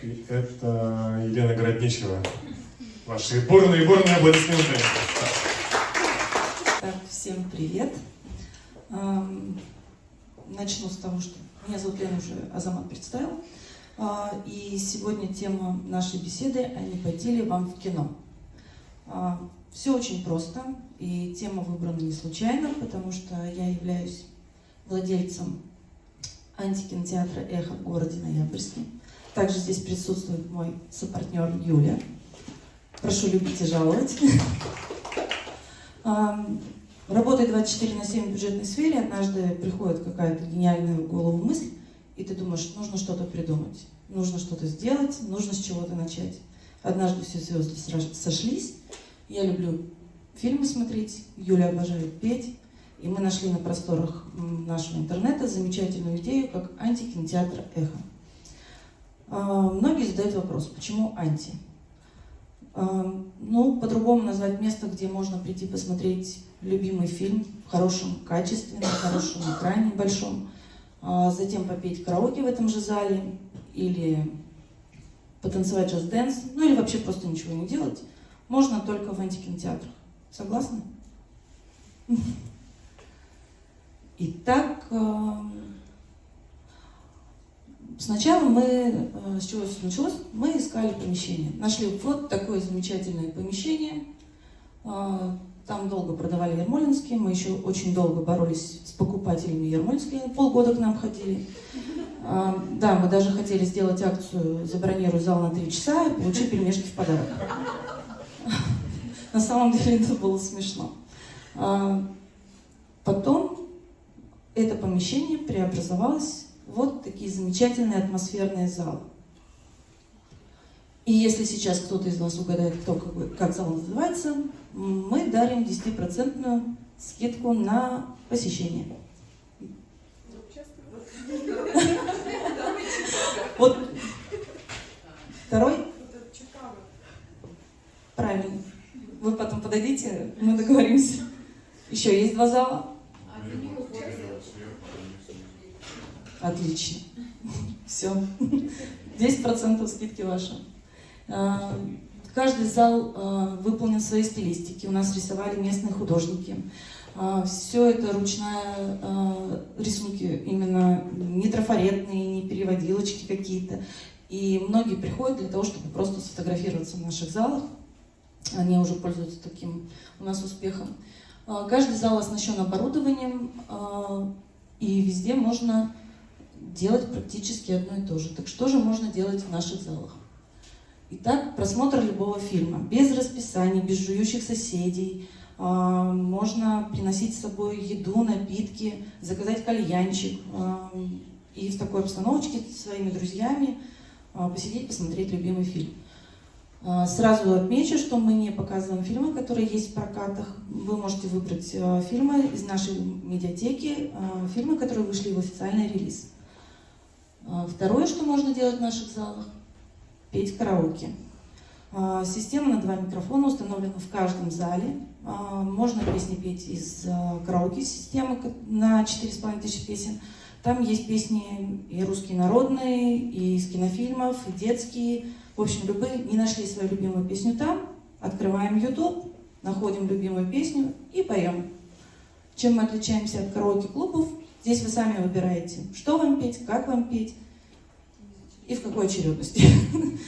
Это Елена Городничева. Ваши бурные, бурные аплодисменты. Так, всем привет. Начну с того, что меня зовут Лена, уже Азамат представил. А, и сегодня тема нашей беседы «А не пойти ли вам в кино?». А, Все очень просто, и тема выбрана не случайно, потому что я являюсь владельцем антикинотеатра «Эхо» в городе Ноябрьске. Также здесь присутствует мой сопартнер Юля. Прошу любить и жаловать. Работая 24 на 7 в бюджетной сфере, однажды приходит какая-то гениальная в голову мысль, и ты думаешь, нужно что-то придумать, нужно что-то сделать, нужно с чего-то начать. Однажды все звезды сошлись. Я люблю фильмы смотреть, Юля обожает петь. И мы нашли на просторах нашего интернета замечательную идею, как антикинотеатр «Эхо». А, многие задают вопрос, почему анти? А, ну, по-другому назвать место, где можно прийти посмотреть любимый фильм в хорошем качестве, на хорошем экране большом, а затем попеть караоке в этом же зале, или потанцевать джаз-дэнс, ну или вообще просто ничего не делать, можно только в антикинотеатрах. Согласны? Итак, сначала мы, э, с чего все началось, мы искали помещение. Нашли вот такое замечательное помещение. Э, там долго продавали Ермолинские, мы еще очень долго боролись с покупателями Ермолинские, полгода к нам ходили. Э, да, мы даже хотели сделать акцию «Забронируй зал на три часа и получи пельмешки в подарок». На самом деле это было смешно. Потом это помещение преобразовалось вот такие замечательные атмосферные залы. И если сейчас кто-то из вас угадает, кто, как, как зал называется, мы дарим 10% скидку на посещение. Вот второй? Правильно. Вы потом подойдите, мы договоримся. Еще есть два зала? Отлично. Все. 10% скидки ваши. А, каждый зал а, выполнен своей стилистике. У нас рисовали местные художники. А, Все это ручная рисунки, именно не трафаретные, не переводилочки какие-то. И многие приходят для того, чтобы просто сфотографироваться в наших залах. Они уже пользуются таким у нас успехом. Каждый зал оснащен оборудованием, и везде можно делать практически одно и то же. Так что же можно делать в наших залах? Итак, просмотр любого фильма, без расписаний, без жующих соседей. А, можно приносить с собой еду, напитки, заказать кальянчик. А, и в такой обстановочке с своими друзьями а, посидеть, посмотреть любимый фильм. Сразу отмечу, что мы не показываем фильмы, которые есть в прокатах. Вы можете выбрать фильмы из нашей медиатеки, фильмы, которые вышли в официальный релиз. А, второе, что можно делать в наших залах, петь караоке. А, система на два микрофона установлена в каждом зале. А, можно песни петь из караоке системы на 4,5 тысячи песен. Там есть песни и русские народные, и из кинофильмов, и детские. В общем, любые. Не нашли свою любимую песню там, открываем YouTube, находим любимую песню и поем. Чем мы отличаемся от караоке-клубов? Здесь вы сами выбираете, что вам петь, как вам петь и в какой очередности.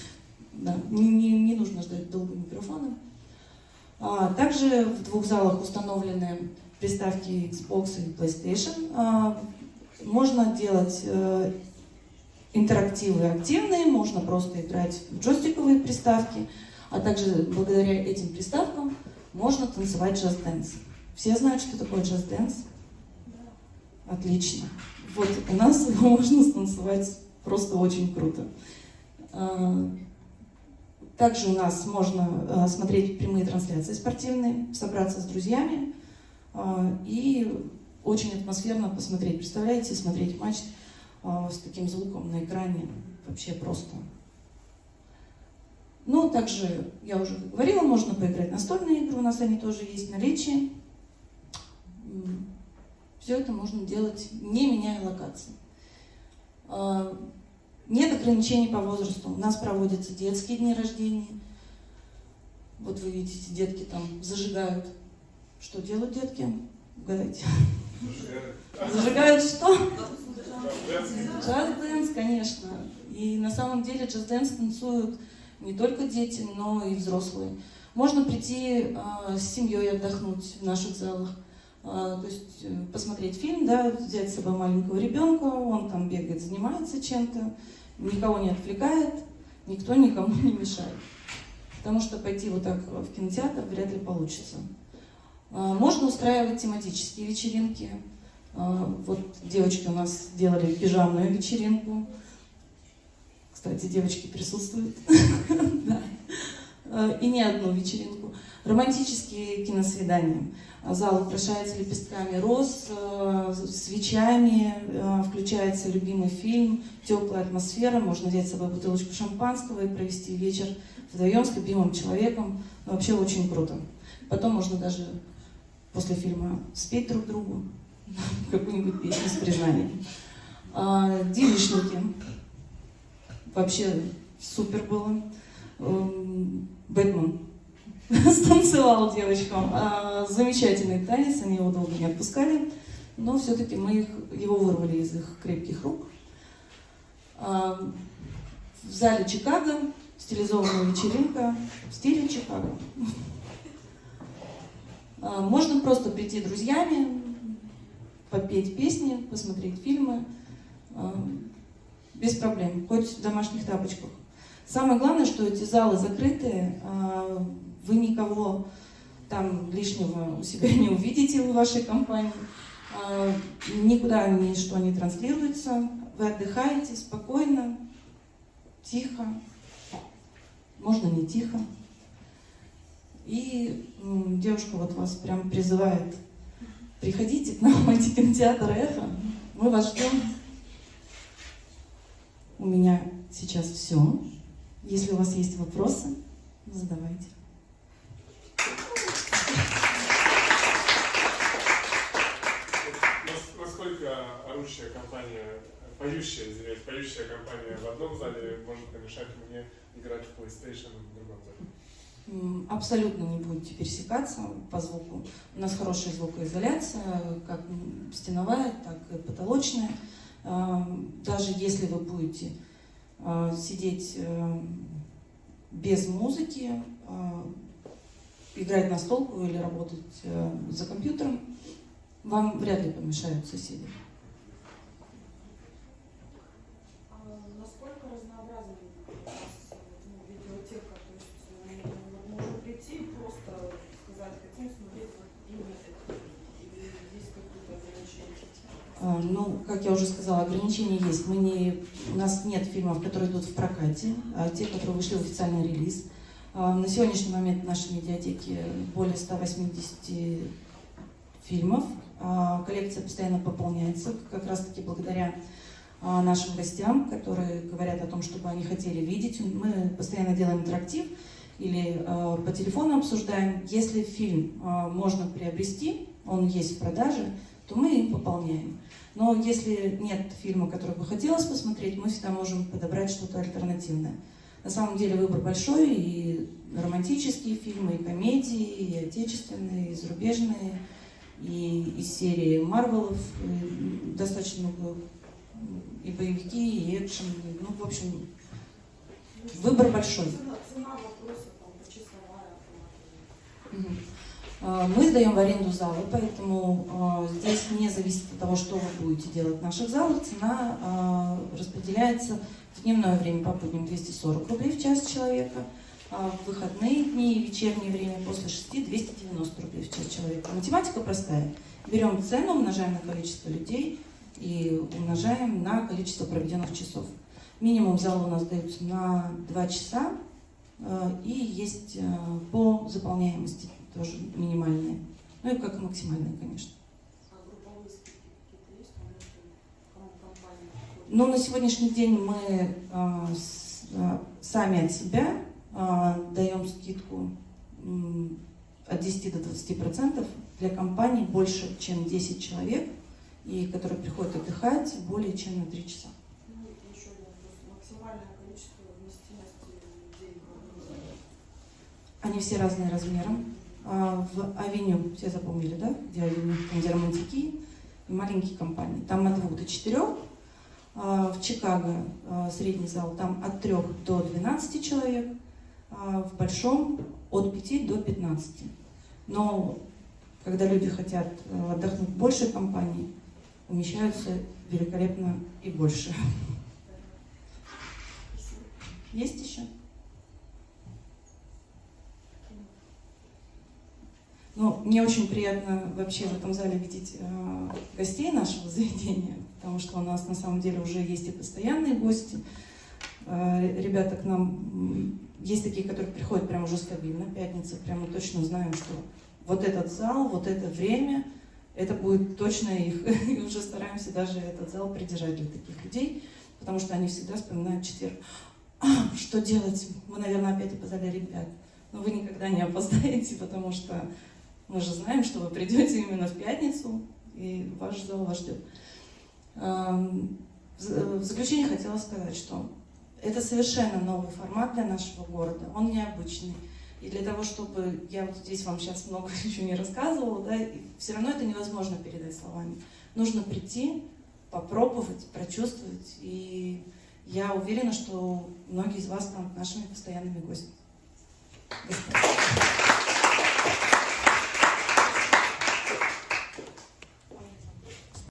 Да, не, не, нужно ждать долго микрофона. А, также в двух залах установлены приставки Xbox и PlayStation. А, можно делать э, интерактивы активные, можно просто играть в джойстиковые приставки, а также благодаря этим приставкам можно танцевать джаз-дэнс. Все знают, что такое джаз-дэнс? Отлично. Вот у нас можно станцевать просто очень круто. А, также у нас можно а, смотреть прямые трансляции спортивные, собраться с друзьями а, и очень атмосферно посмотреть. Представляете, смотреть матч с таким звуком на экране вообще просто. Ну, также, я уже говорила, можно поиграть настольные игры, у нас они тоже есть в наличии. Все это можно делать, не меняя локации. А, Нет ограничений по возрасту. У нас проводятся детские дни рождения. Вот вы видите, детки там зажигают. Что делают детки? Угадайте. Зажигают что? Just Dance, конечно. И на самом деле Just Dance танцуют не только дети, но и взрослые. Можно прийти э, с семьей отдохнуть в наших залах. Э, то есть э, посмотреть фильм, да, взять с собой маленького ребенка, он там бегает, занимается чем-то, никого не отвлекает, никто никому не мешает. Потому что пойти вот так в кинотеатр вряд ли получится. Э, можно устраивать тематические вечеринки. Э, вот девочки у нас делали пижамную вечеринку. Кстати, девочки присутствуют. И не одну вечеринку. Романтические киносвидания. Зал украшается лепестками роз, э, свечами, э, включается любимый фильм, теплая атмосфера, можно взять с собой бутылочку шампанского и провести вечер вдвоем с любимым человеком. Вообще очень круто. Потом можно даже после фильма спеть друг другу какую-нибудь песню с признанием. А, девичники. Вообще супер было. Эм, Бэтмен станцевал девочкам. А, замечательный танец, они его долго не отпускали, но все-таки мы их, его вырвали из их крепких рук. А, в зале Чикаго стилизованная вечеринка в стиле Чикаго. А, можно просто прийти друзьями, попеть песни, посмотреть фильмы, без проблем, хоть в домашних тапочках. Самое главное, что эти залы закрытые, вы никого там лишнего у себя не увидите в вашей компании, а, никуда ничто не транслируется, вы отдыхаете спокойно, тихо, можно не тихо. И девушка вот вас прям призывает, приходите к нам в антикинотеатр «Эхо», мы вас ждем. У меня сейчас все. Если у вас есть вопросы, задавайте. Насколько орущая компания, поющая, извиняюсь, поющая компания в одном зале может помешать мне играть в PlayStation в другом зале? Абсолютно не будете пересекаться по звуку. У нас хорошая звукоизоляция, как стеновая, так и потолочная. Даже если вы будете Э, сидеть э, без музыки, э, играть на столку или работать за компьютером, вам вряд ли помешают соседи. А насколько разнообразна ну, видеотека? То есть мы можем прийти и просто сказать, хотим смотреть вот именно это, или есть какие-то ограничения? Ну, как я уже сказала, ограничения есть. Мы не у нас нет фильмов, которые идут в прокате, а те, которые вышли в официальный релиз. А, на сегодняшний момент в нашей медиатеке более 180 фильмов. А, коллекция постоянно пополняется, как раз таки благодаря а, нашим гостям, которые говорят о том, чтобы они хотели видеть. Мы постоянно делаем интерактив или по телефону обсуждаем. Если фильм можно приобрести, он есть в продаже, то мы им пополняем. Но если нет фильма, который бы хотелось посмотреть, мы всегда можем подобрать что-то альтернативное. На самом деле выбор большой, и романтические фильмы, и комедии, и отечественные, и зарубежные, и из серии Марвелов достаточно много, и боевики, и экшен, ну, в общем, выбор большой. Цена, вопроса, там, почасовая. А, мы сдаем в аренду залы, поэтому а, здесь не зависит от того, что вы будете делать в наших залах. Цена а, распределяется в дневное время по будням 240 рублей в час человека, в выходные дни и вечернее время после 6 290 рублей в час человека. Математика простая. Берем цену, умножаем на количество людей и умножаем на количество проведенных часов. Минимум зала у нас дается на 2 часа и есть по заполняемости тоже минимальные. Ну и как максимальные, конечно. Но ну, на сегодняшний день мы э, с, э, сами от себя э, даем скидку от 10 до 20 процентов для компаний больше, чем 10 человек, и которые приходят отдыхать более чем на 3 часа. Они все разные размером. А, В авеню, все запомнили, да? Где авеню? Там, где романтики маленькие компании. Там от двух до четырех. А, В Чикаго а, средний зал там от трех до 12 человек. В большом от 5 до 15. Но когда люди хотят э, отдохнуть в большей компании, умещаются великолепно и больше. Есть еще? Ну, мне очень приятно вообще в этом зале видеть э, гостей нашего заведения, потому что у нас на самом деле уже есть и постоянные гости. Э, ребята к нам, есть такие, которые приходят прям уже стабильно, пятница, прям мы точно знаем, что вот этот зал, вот это время, это будет точно их, и уже стараемся даже этот зал придержать для таких людей, потому что они всегда вспоминают четверг. «А, что делать? Мы, наверное, опять опоздали ребят. Но вы никогда не опоздаете, потому что мы же знаем, что вы придете именно в пятницу, и ваш зал вас ждет. Эм, В заключение хотела сказать, что это совершенно новый формат для нашего города, он необычный. И для того, чтобы я вот здесь вам сейчас много еще не рассказывала, да, все равно это невозможно передать словами. Нужно прийти, попробовать, прочувствовать. И я уверена, что многие из вас станут нашими постоянными гостями. Господа.